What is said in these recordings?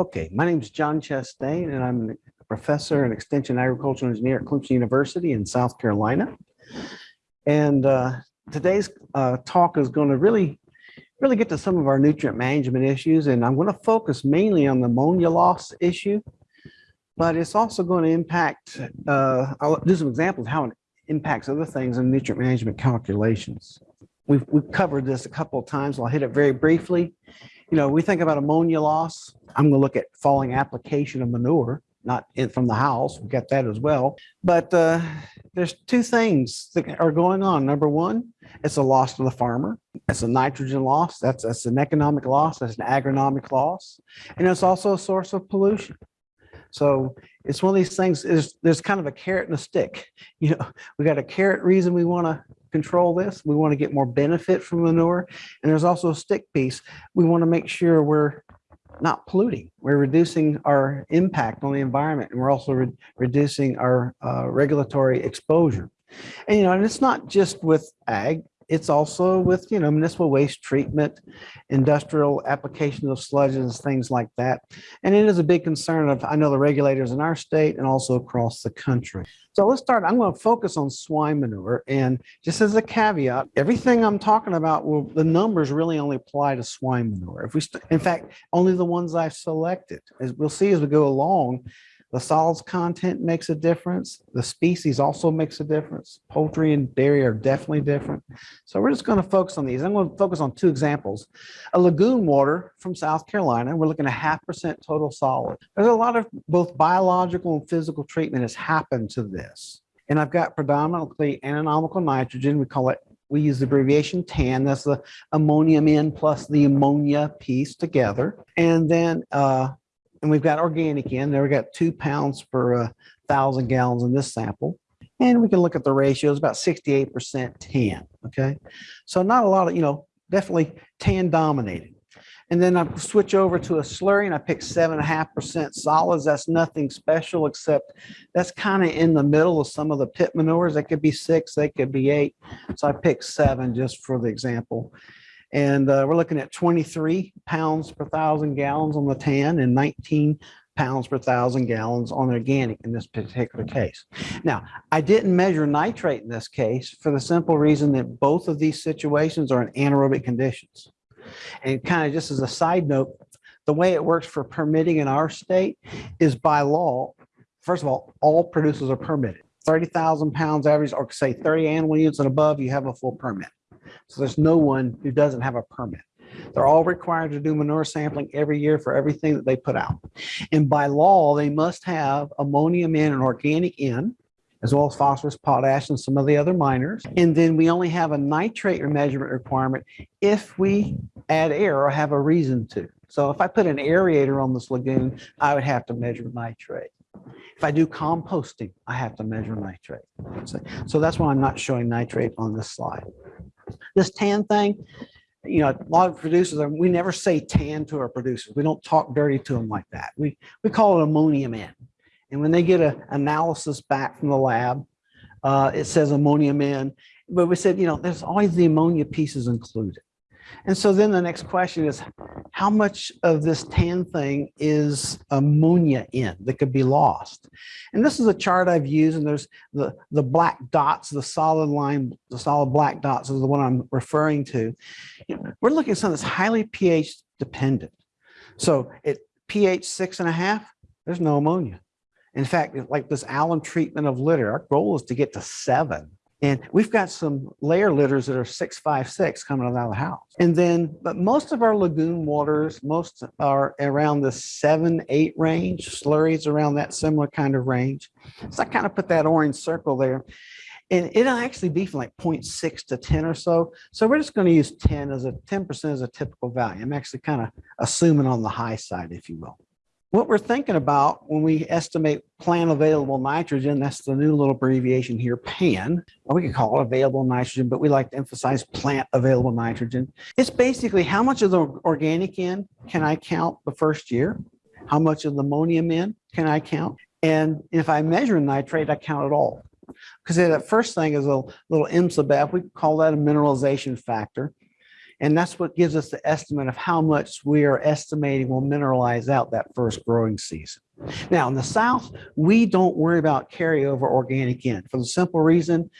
Okay, my name is John Chastain and I'm a professor and extension agricultural engineer at Clemson University in South Carolina. And uh, today's uh, talk is going to really, really get to some of our nutrient management issues. And I'm going to focus mainly on the ammonia loss issue, but it's also going to impact, uh, I'll do some examples of how it impacts other things in nutrient management calculations. We've, we've covered this a couple of times. I'll hit it very briefly. You know, we think about ammonia loss. I'm going to look at falling application of manure, not in, from the house. We got that as well. But uh, there's two things that are going on. Number one, it's a loss to the farmer. It's a nitrogen loss. That's, that's an economic loss. That's an agronomic loss. And it's also a source of pollution. So it's one of these things is there's kind of a carrot and a stick. You know, we got a carrot reason we want to control this. We want to get more benefit from manure. And there's also a stick piece. We want to make sure we're not polluting. We're reducing our impact on the environment and we're also re reducing our uh, regulatory exposure. And, you know, and it's not just with ag, it's also with, you know, municipal waste treatment, industrial application of sludges, things like that. And it is a big concern of, I know the regulators in our state and also across the country. So let's start. I'm going to focus on swine manure. And just as a caveat, everything I'm talking about, will the numbers really only apply to swine manure. If we, in fact, only the ones I've selected. As we'll see as we go along, the solids content makes a difference. The species also makes a difference. Poultry and dairy are definitely different. So we're just going to focus on these. I'm going to focus on two examples. A lagoon water from South Carolina. We're looking at half percent total solid. There's a lot of both biological and physical treatment has happened to this. And I've got predominantly ammoniacal nitrogen. We call it we use the abbreviation TAN, that's the ammonium N plus the ammonia piece together. And then uh, and we've got organic in there. We've got two pounds per uh, thousand gallons in this sample. And we can look at the ratios, about 68% tan, okay? So not a lot of, you know, definitely tan dominated. And then I switch over to a slurry and I pick seven and a half percent solids. That's nothing special except that's kind of in the middle of some of the pit manures. They could be six, they could be eight. So I picked seven just for the example. And uh, we're looking at 23 pounds per thousand gallons on the tan and 19 pounds per thousand gallons on the organic in this particular case. Now, I didn't measure nitrate in this case for the simple reason that both of these situations are in anaerobic conditions. And kind of just as a side note, the way it works for permitting in our state is by law, first of all, all producers are permitted. 30,000 pounds average, or say 30 animal units and above, you have a full permit. So there's no one who doesn't have a permit. They're all required to do manure sampling every year for everything that they put out. And by law, they must have ammonium N and organic N, as well as phosphorus, potash, and some of the other minors. And then we only have a nitrate measurement requirement if we add air or have a reason to. So if I put an aerator on this lagoon, I would have to measure nitrate. If I do composting, I have to measure nitrate. So that's why I'm not showing nitrate on this slide. This tan thing, you know, a lot of producers, we never say tan to our producers. We don't talk dirty to them like that. We, we call it ammonium N. And when they get an analysis back from the lab, uh, it says ammonium N. But we said, you know, there's always the ammonia pieces included. And so then the next question is, how much of this tan thing is ammonia in that could be lost? And this is a chart I've used, and there's the, the black dots, the solid line, the solid black dots is the one I'm referring to. You know, we're looking at something that's highly pH dependent. So at pH six and a half, there's no ammonia. In fact, like this alum treatment of litter, our goal is to get to seven. And we've got some layer litters that are six, five, six coming out of the house. And then, but most of our lagoon waters, most are around the seven, eight range, slurries around that similar kind of range. So I kind of put that orange circle there. And it'll actually be from like 0.6 to 10 or so. So we're just going to use 10 as a 10% as a typical value. I'm actually kind of assuming on the high side, if you will what we're thinking about when we estimate plant available nitrogen, that's the new little abbreviation here, PAN. We could call it available nitrogen, but we like to emphasize plant available nitrogen. It's basically how much of the organic N can I count the first year? How much of the ammonium N can I count? And if I measure nitrate, I count it all. Because that first thing is a little IMSABEF, we call that a mineralization factor. And that's what gives us the estimate of how much we are estimating will mineralize out that first growing season. Now, in the south, we don't worry about carryover organic N for the simple reason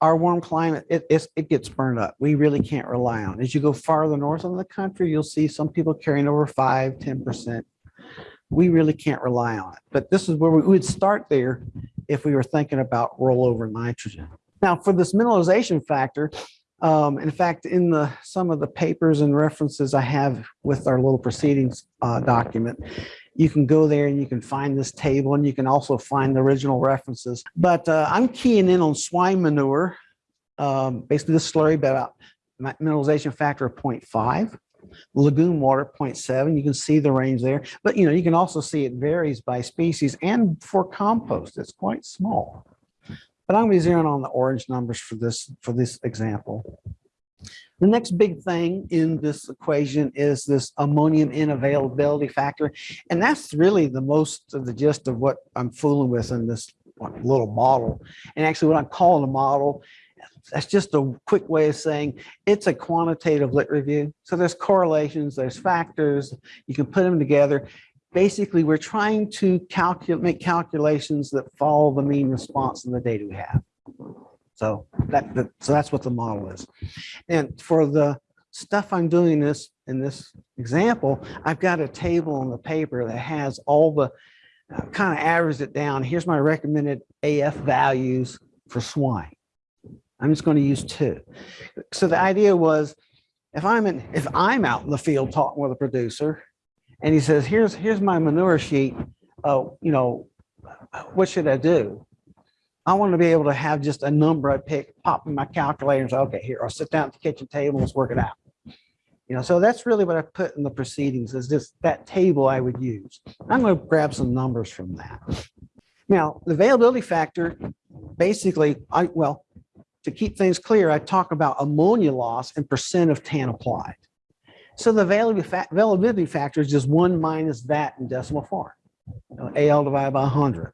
our warm climate, it, it gets burned up. We really can't rely on. As you go farther north in the country, you'll see some people carrying over five, 10%. We really can't rely on it. But this is where we would start there if we were thinking about rollover nitrogen. Now, for this mineralization factor, um, in fact, in the, some of the papers and references I have with our little proceedings uh, document, you can go there and you can find this table and you can also find the original references. But uh, I'm keying in on swine manure, um, basically the slurry about mi- mineralization factor of 0.5, lagoon water 0.7. You can see the range there, but you know you can also see it varies by species and for compost, it's quite small. But I'm going to be zeroing on the orange numbers for this for this example. The next big thing in this equation is this ammonium N availability factor. And that's really the most of the gist of what I'm fooling with in this little model. And actually what I'm calling a model, that's just a quick way of saying it's a quantitative lit review. So there's correlations, there's factors, you can put them together. Basically, we're trying to calculate, make calculations that follow the mean response in the data we have. So that, so that's what the model is. And for the stuff I'm doing this, in this example, I've got a table on the paper that has all the, uh, kind of averaged it down. Here's my recommended AF values for swine. I'm just going to use two. So the idea was, if I'm in, if I'm out in the field talking with a producer, and he says, "Here's here's my manure sheet. Uh, you know, what should I do?" I want to be able to have just a number I pick, pop in my calculator and say, okay, here, I'll sit down at the kitchen table, let's work it out. You know, so that's really what I put in the proceedings is just that table I would use. I'm going to grab some numbers from that. Now, the availability factor, basically, I, well, to keep things clear, I talk about ammonia loss and percent of tan applied. So the availability factor is just one minus that in decimal form. You know, AL divided by 100.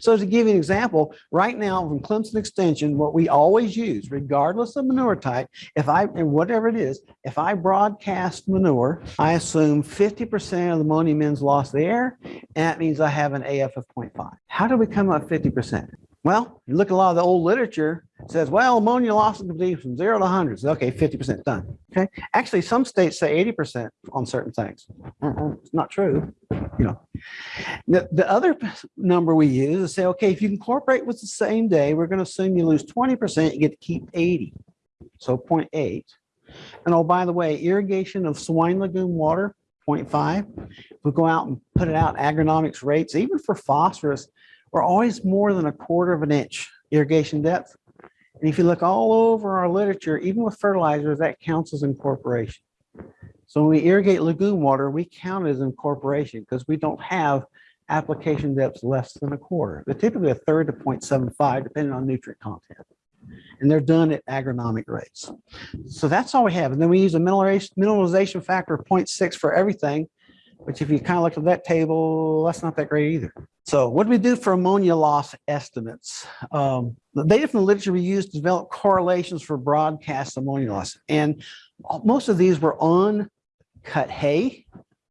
So to give you an example, right now from Clemson Extension, what we always use, regardless of manure type, if I, and whatever it is, if I broadcast manure, I assume 50% of the ammonium ends lost the air, and that means I have an AF of 0.5. How do we come up 50%? Well, you look at a lot of the old literature, says, well, ammonia loss can be from zero to hundreds. Okay, 50% done. Okay. Actually, some states say 80% on certain things. Uh-uh, It's not true, you know. The, the other number we use is say, okay, if you incorporate with the same day, we're going to assume you lose 20%, you get to keep 80. So 0.8. And oh, by the way, irrigation of swine lagoon water, 0.5. If we go out and put it out agronomics rates, even for phosphorus, we're always more than a quarter of an inch irrigation depth. And if you look all over our literature, even with fertilizers, that counts as incorporation. So when we irrigate lagoon water, we count as incorporation because we don't have application depths less than a quarter. They're typically a third to 0.75, depending on nutrient content. And they're done at agronomic rates. So that's all we have. And then we use a mineralization factor of 0.6 for everything, which if you kind of look at that table, that's not that great either. So what do we do for ammonia loss estimates? Um, the data from the literature we used to develop correlations for broadcast ammonia loss. And most of these were on cut hay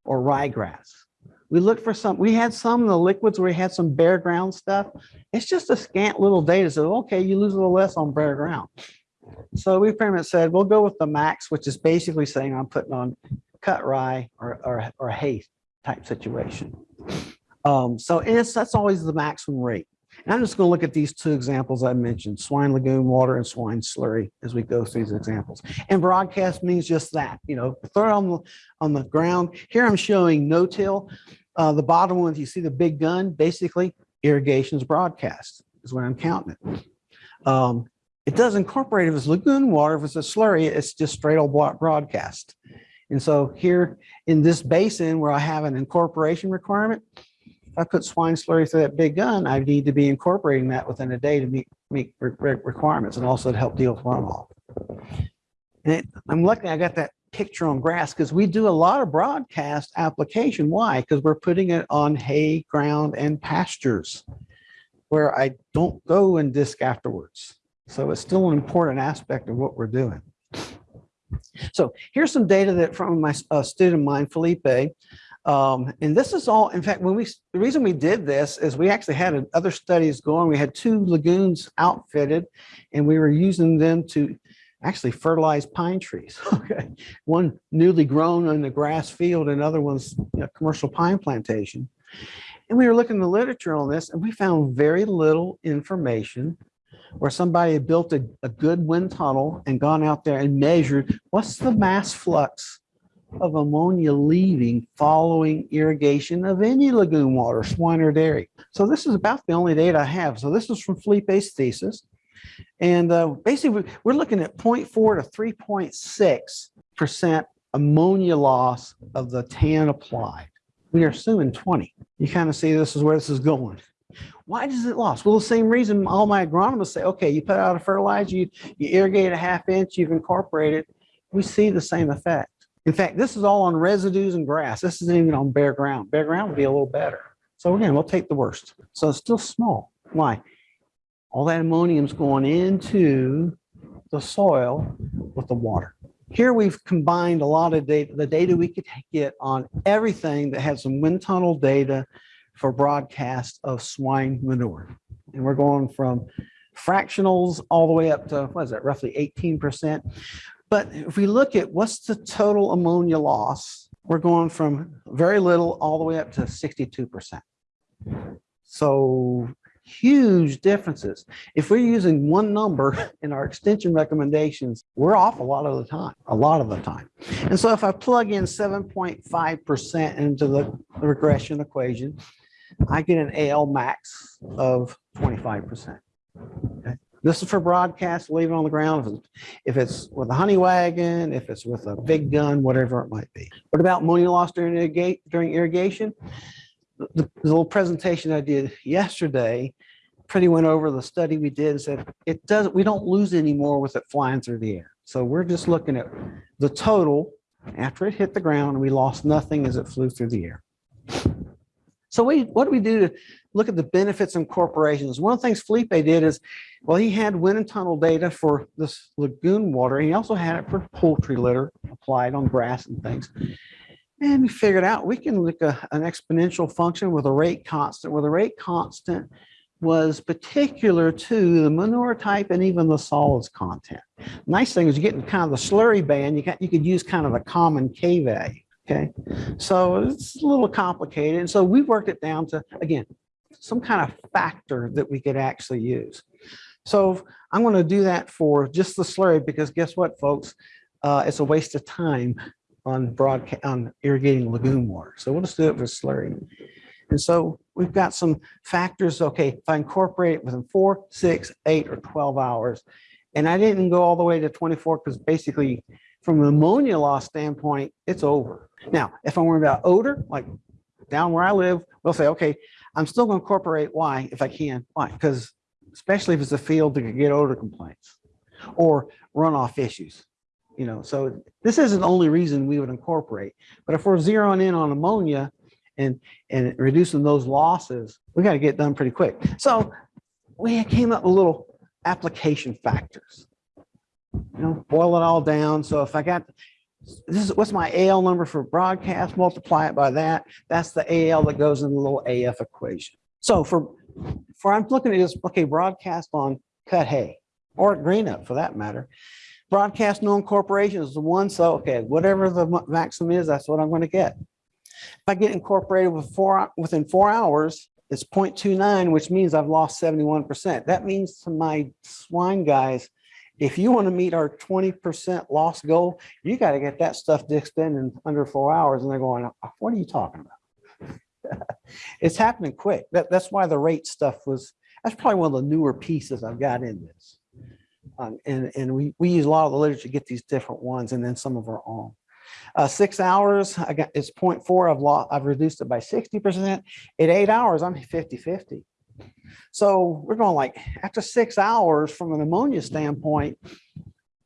or ryegrass. We looked for some, we had some in the liquids where we had some bare ground stuff. It's just a scant little data. So, okay, you lose a little less on bare ground. So we pretty much said, we'll go with the max, which is basically saying I'm putting on cut rye or, or, or hay type situation. Um, so it's, that's always the maximum rate. And I'm just going to look at these two examples I mentioned, swine lagoon water and swine slurry as we go through these examples. And broadcast means just that, you know, throw it on the, on the ground. Here I'm showing no-till. Uh, the bottom one, if you see the big gun, basically irrigation's broadcast is what I'm counting it. Um, it does incorporate if it's lagoon water, if it's a slurry, it's just straight old bro- broadcast. And so here in this basin where I have an incorporation requirement, if I put swine slurry through that big gun, I need to be incorporating that within a day to meet, meet re- re- requirements and also to help deal with runoff. And it- I'm lucky I got that picture on grass because we do a lot of broadcast application. Why? Because we're putting it on hay, ground, and pastures where I don't go and disc afterwards. So it's still an important aspect of what we're doing. So here's some data that from my uh, student of mine, Felipe. Um, and this is all, in fact, when we, the reason we did this is we actually had other studies going. We had two lagoons outfitted and we were using them to actually fertilize pine trees. Okay. One newly grown in the grass field, and other one's a commercial pine plantation. And we were looking in the literature on this and we found very little information where somebody had built a, a good wind tunnel and gone out there and measured what's the mass flux of ammonia leaving following irrigation of any lagoon water, swine or dairy. So this is about the only data I have. So this is from Felipe's thesis. And uh, basically, we're looking at 0.4 to 3.6% ammonia loss of the TAN applied. We are assuming 20. You kind of see this is where this is going. Why does it lost? Well, the same reason all my agronomists say, okay, you put out a fertilizer, you, you irrigate a half inch, you've incorporated. We see the same effect. In fact, this is all on residues and grass. This isn't even on bare ground. Bare ground would be a little better. So again, we'll take the worst. So it's still small. Why? All that ammonium's going into the soil with the water. Here we've combined a lot of data, the data we could get on everything that had some wind tunnel data for broadcast of swine manure. And we're going from fractionals all the way up to, what is that, roughly 18%. But if we look at what's the total ammonia loss, we're going from very little all the way up to 62%. So huge differences. If we're using one number in our extension recommendations, we're off a lot of the time, a lot of the time. And so if I plug in 7.5% into the regression equation, I get an AL max of 25%. Okay. This is for broadcast, leave it on the ground. If it's with a honey wagon, if it's with a big gun, whatever it might be. What about ammonia loss during, irrigate, during irrigation? The, the little presentation I did yesterday pretty went over the study we did and said it doesn't, we don't lose any more with it flying through the air. So we're just looking at the total after it hit the ground we lost nothing as it flew through the air. So we, what do we do to look at the benefits and corporations? One of the things Felipe did is, well, he had wind and tunnel data for this lagoon water. He also had it for poultry litter applied on grass and things. And we figured out we can look at an exponential function with a rate constant, where the rate constant was particular to the manure type and even the solids content. Nice thing is you get in kind of the slurry band, you got you could use kind of a common K value. Okay, so it's a little complicated. And so we worked it down to, again, some kind of factor that we could actually use. So I'm going to do that for just the slurry because guess what, folks? Uh, it's a waste of time on broadcast on irrigating lagoon water. So we'll just do it for slurry. And so we've got some factors. Okay, if I incorporate it within four, six, eight, or 12 hours, and I didn't go all the way to 24 because basically from an ammonia loss standpoint, it's over. Now, if I'm worried about odor, like down where I live, we'll say, okay, I'm still going to incorporate Y if I can. Why? Because especially if it's a field that could get odor complaints or runoff issues. You know, so this isn't the only reason we would incorporate. But if we're zeroing in on ammonia and and reducing those losses, we got to get done pretty quick. So we came up with little application factors. You know, boil it all down. So if I got this is what's my AL number for broadcast, multiply it by that. That's the AL that goes in the little AF equation. So for, for I'm looking at this, okay, broadcast on cut hay or green up for that matter. Broadcast no incorporation is the one. So, okay, whatever the maximum is, that's what I'm going to get. If I get incorporated with four, within four hours, it's 0.29, which means I've lost 71%. That means to my swine guys, if you want to meet our 20% loss goal, you got to get that stuff disced in in under four hours. And they're going, what are you talking about? it's happening quick. That, that's why the rate stuff was, that's probably one of the newer pieces I've got in this. Um, and and we, we use a lot of the literature to get these different ones and then some of our own. Uh, six hours, I got it's 0.4. I've lost, I've reduced it by 60%. At eight hours, I'm 50 50. So we're going like after six hours from an ammonia standpoint,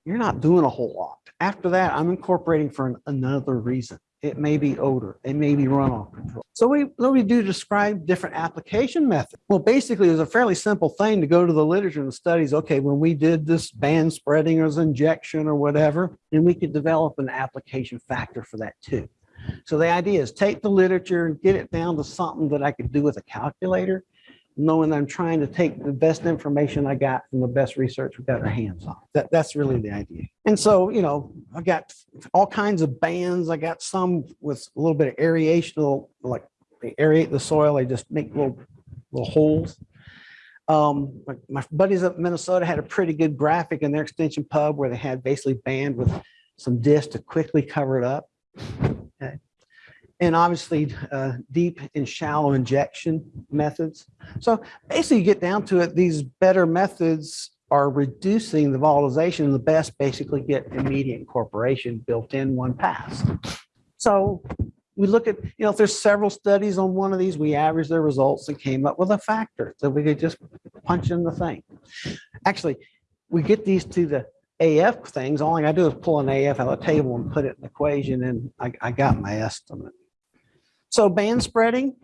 you're not doing a whole lot. After that, I'm incorporating for an, another reason. It may be odor, it may be runoff control. So we, what we do describe different application methods? Well, basically, it was a fairly simple thing to go to the literature and studies. Okay, when we did this band spreading or injection or whatever, then we could develop an application factor for that too. So the idea is take the literature and get it down to something that I could do with a calculator, knowing I'm trying to take the best information I got from the best research we got our hands on. That, that's really the idea. And so, you know, I got all kinds of bands. I got some with a little bit of aeration, like they aerate the soil. They just make little, little holes. Um, my, my buddies up in Minnesota had a pretty good graphic in their extension pub where they had basically band with some disc to quickly cover it up. And obviously uh, deep and shallow injection methods. So basically you get down to it, these better methods are reducing the volatilization and the best basically get immediate incorporation built in one pass. So we look at, you know, if there's several studies on one of these, we average their results and came up with a factor. So we could just punch in the thing. Actually, we get these to the AF things, all I gotta do is pull an AF out of the table and put it in the equation and I, I got my estimate. So band spreading,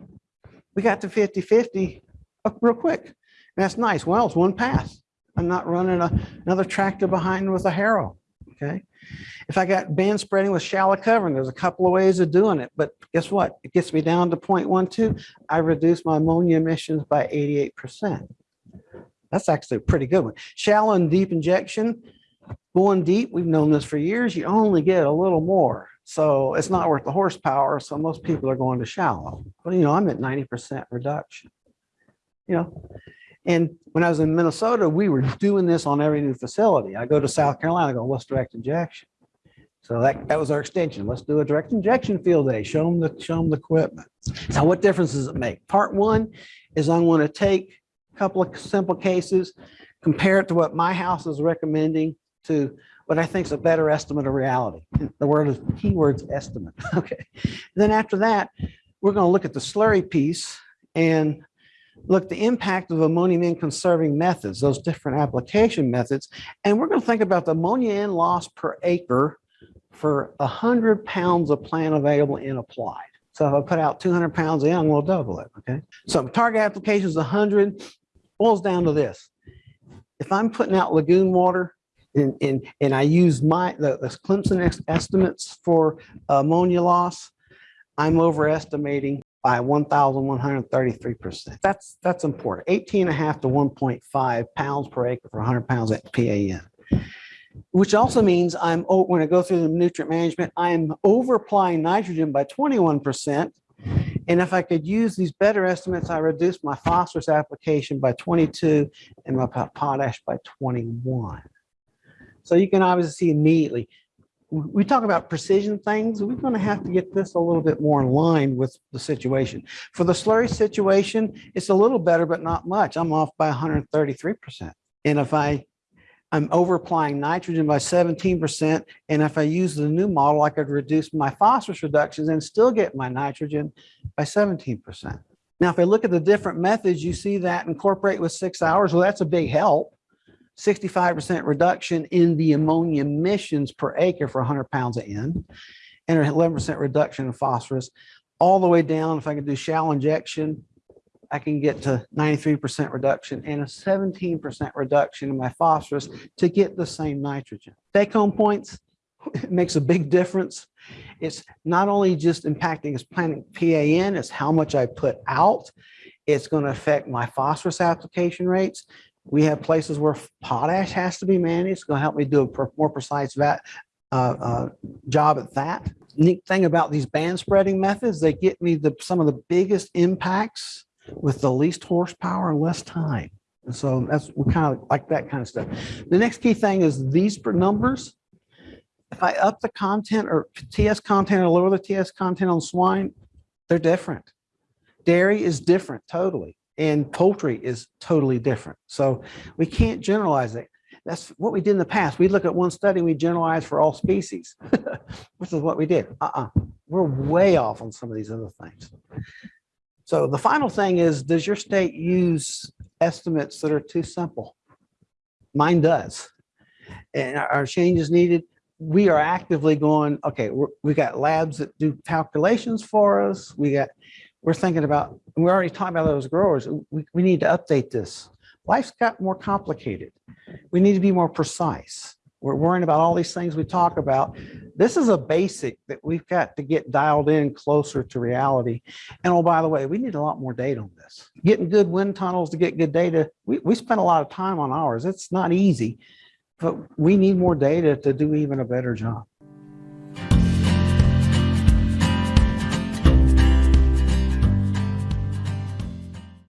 we got to 50-50 uh, real quick. And that's nice. Well, it's one pass. I'm not running a, another tractor behind with a harrow, okay? If I got band spreading with shallow covering, there's a couple of ways of doing it, but guess what? It gets me down to 0.12. I reduce my ammonia emissions by 88%. That's actually a pretty good one. Shallow and deep injection, Going deep, we've known this for years, you only get a little more. So it's not worth the horsepower. So most people are going to shallow. But you know, I'm at 90% reduction. You know, and when I was in Minnesota, we were doing this on every new facility. I go to South Carolina, I go, let's direct injection. So that, that was our extension. Let's do a direct injection field day. Show them the show them the equipment. So what difference does it make? Part one is I'm going to take a couple of simple cases, compare it to what my house is recommending to what I think is a better estimate of reality. The word is keywords estimate. Okay. Then after that, we're going to look at the slurry piece and look the impact of ammonium N conserving methods, those different application methods. And we're going to think about the ammonia N loss per acre for 100 pounds of plant available in applied. So if I put out 200 pounds in, we'll double it. Okay. So target application is 100, boils down to this. If I'm putting out lagoon water, and, and, and I use my the, the Clemson estimates for ammonia loss, I'm overestimating by 1,133%. That's that's important. 18 and a half to 1.5 pounds per acre for 100 pounds at PAN. Which also means I'm oh, when I go through the nutrient management, I'm over applying nitrogen by 21%. And if I could use these better estimates, I reduce my phosphorus application by 22 and my potash by 21. So you can obviously see immediately, we talk about precision things, we're going to have to get this a little bit more in line with the situation. For the slurry situation, it's a little better, but not much. I'm off by 133%. And if I, I'm over applying nitrogen by 17%, and if I use the new model, I could reduce my phosphorus reductions and still get my nitrogen by 17%. Now, if I look at the different methods, you see that incorporate with six hours. Well, that's a big help. 65% reduction in the ammonia emissions per acre for 100 pounds of N, and an 11% reduction in phosphorus, all the way down. If I can do shallow injection, I can get to 93% reduction and a 17% reduction in my phosphorus to get the same nitrogen. Take home points, it makes a big difference. It's not only just impacting its planting PAN, it's how much I put out. It's going to affect my phosphorus application rates. We have places where potash has to be managed. It's going to help me do a more precise vat, uh, uh, job at that. Neat thing about these band spreading methods, they get me the, some of the biggest impacts with the least horsepower and less time. And so that's we kind of like that kind of stuff. The next key thing is these numbers. If I up the content or TS content or lower the TS content on swine, they're different. Dairy is different totally and poultry is totally different. So we can't generalize it. That's what we did in the past. We look at one study, we generalize for all species, which is what we did. Uh-uh. We're way off on some of these other things. So the final thing is, does your state use estimates that are too simple? Mine does. And are changes needed? we are actively going, okay, we got labs that do calculations for us. We got, we're thinking about, we're already talking about those growers. We, we need to update this. Life's got more complicated. We need to be more precise. We're worrying about all these things we talk about. This is a basic that we've got to get dialed in closer to reality. And oh, by the way, we need a lot more data on this. Getting good wind tunnels to get good data. We, we spend a lot of time on ours. It's not easy, but we need more data to do even a better job.